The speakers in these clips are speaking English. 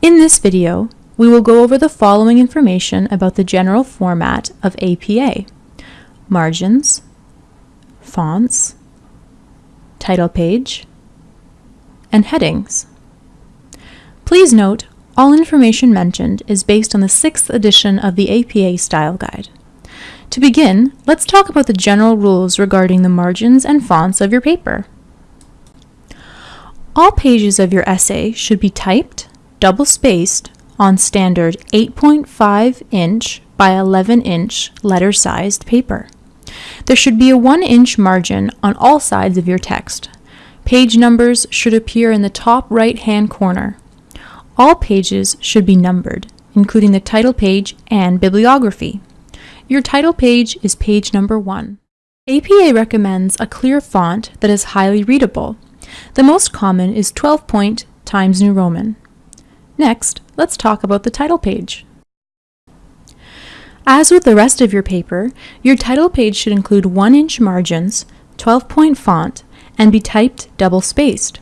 In this video, we will go over the following information about the general format of APA. Margins, fonts, title page, and headings. Please note, all information mentioned is based on the 6th edition of the APA Style Guide. To begin, let's talk about the general rules regarding the margins and fonts of your paper. All pages of your essay should be typed, double-spaced, on standard 8.5 inch by 11 inch letter-sized paper. There should be a 1 inch margin on all sides of your text. Page numbers should appear in the top right-hand corner. All pages should be numbered, including the title page and bibliography. Your title page is page number 1. APA recommends a clear font that is highly readable. The most common is 12 point Times New Roman. Next, let's talk about the title page. As with the rest of your paper, your title page should include 1-inch margins, 12-point font, and be typed double-spaced.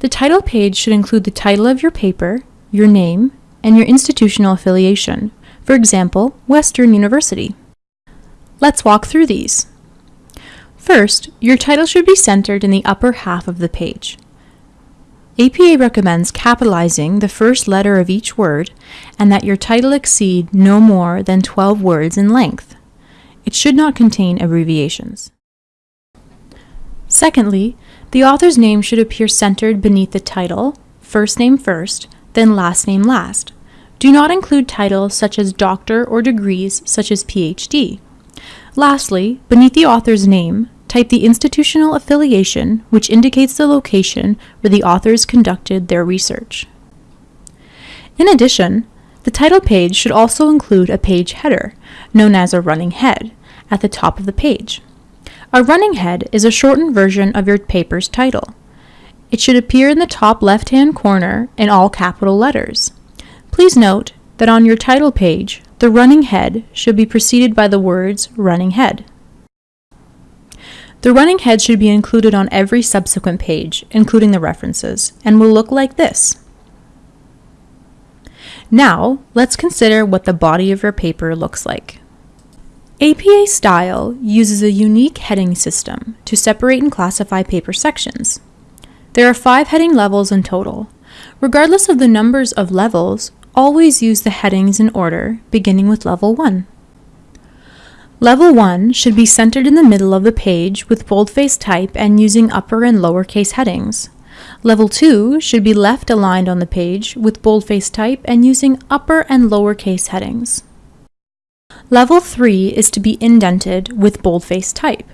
The title page should include the title of your paper, your name, and your institutional affiliation, for example, Western University. Let's walk through these. First, your title should be centered in the upper half of the page. APA recommends capitalizing the first letter of each word and that your title exceed no more than 12 words in length. It should not contain abbreviations. Secondly, the author's name should appear centered beneath the title, first name first, then last name last. Do not include titles such as doctor or degrees such as PhD. Lastly, beneath the author's name, Type the institutional affiliation, which indicates the location where the authors conducted their research. In addition, the title page should also include a page header, known as a running head, at the top of the page. A running head is a shortened version of your paper's title. It should appear in the top left-hand corner in all capital letters. Please note that on your title page, the running head should be preceded by the words running head. The running head should be included on every subsequent page, including the references, and will look like this. Now, let's consider what the body of your paper looks like. APA Style uses a unique heading system to separate and classify paper sections. There are five heading levels in total. Regardless of the numbers of levels, always use the headings in order, beginning with level 1. Level 1 should be centered in the middle of the page with boldface type and using upper and lowercase headings. Level 2 should be left aligned on the page with boldface type and using upper and lowercase headings. Level 3 is to be indented with boldface type.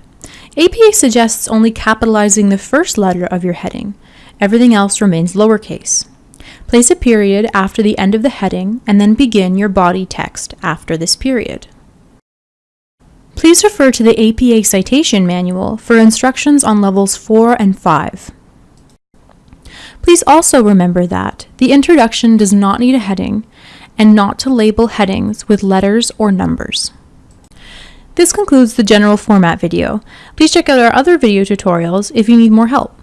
APA suggests only capitalizing the first letter of your heading. Everything else remains lowercase. Place a period after the end of the heading and then begin your body text after this period. Please refer to the APA Citation Manual for instructions on levels 4 and 5. Please also remember that the introduction does not need a heading and not to label headings with letters or numbers. This concludes the general format video. Please check out our other video tutorials if you need more help.